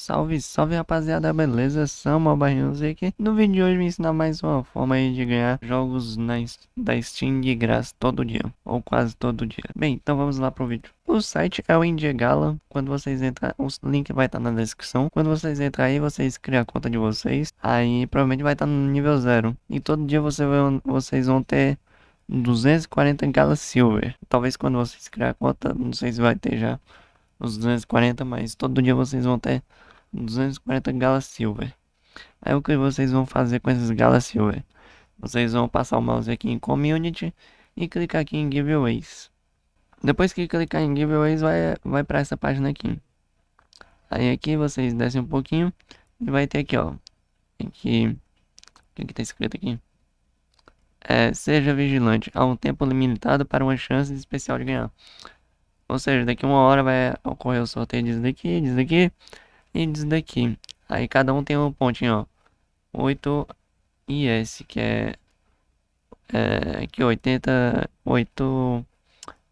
Salve, salve rapaziada, beleza? Samba Music. No vídeo de hoje me ensinar mais uma forma aí de ganhar jogos na, da Steam de graça todo dia, ou quase todo dia. Bem, então vamos lá pro vídeo. O site é o Indiegala, quando vocês entram, o link vai estar tá na descrição. Quando vocês entram aí, vocês criam a conta de vocês, aí provavelmente vai estar tá no nível zero. E todo dia você vai, vocês vão ter 240 Gala Silver. Talvez quando vocês criar a conta, não sei se vai ter já os 240, mas todo dia vocês vão ter 240 Gala Silver. Aí o que vocês vão fazer com esses Gala Silver? Vocês vão passar o mouse aqui em Community e clicar aqui em Giveaways. Depois que clicar em Giveaways, vai, vai para essa página aqui. Aí aqui vocês descem um pouquinho e vai ter aqui, ó. Aqui, o que, está escrito aqui? É, seja vigilante, há um tempo limitado para uma chance especial de ganhar. Ou seja, daqui uma hora vai ocorrer o sorteio disso daqui, disso daqui e disso daqui. Aí cada um tem um pontinho, ó. 8 e S, que é, é aqui 88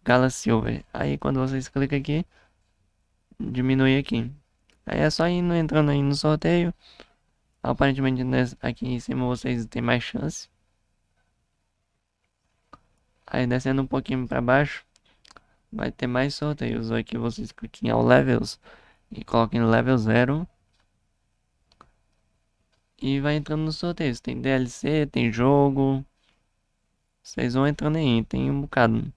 Gala Silver. Aí quando vocês clicam aqui, diminui aqui. Aí é só indo entrando aí no sorteio. Aparentemente aqui em cima vocês têm mais chance. Aí descendo um pouquinho para baixo, vai ter mais sorteios. Aqui vocês cliquem ao levels e coloquem level 0 e vai entrando nos sorteios. Tem DLC, tem jogo. Vocês vão entrando aí, tem um bocado.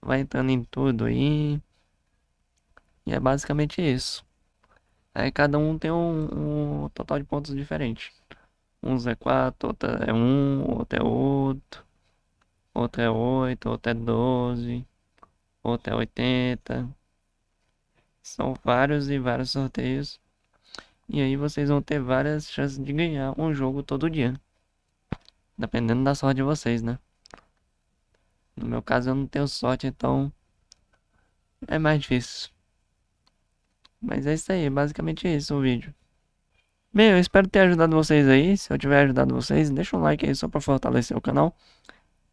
Vai entrando em tudo aí. E é basicamente isso. Aí cada um tem um, um total de pontos diferente. Uns é 4, outro é 1, outro é 8, outro é 8, outro é 12, outro é 80. São vários e vários sorteios. E aí vocês vão ter várias chances de ganhar um jogo todo dia. Dependendo da sorte de vocês, né? No meu caso eu não tenho sorte, então é mais difícil. Mas é isso aí, basicamente é isso o vídeo. Bem, eu espero ter ajudado vocês aí. Se eu tiver ajudado vocês, deixa um like aí só para fortalecer o canal.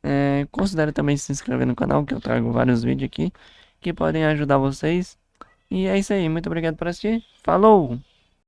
É, considere também se inscrever no canal, que eu trago vários vídeos aqui que podem ajudar vocês. E é isso aí, muito obrigado por assistir. Falou!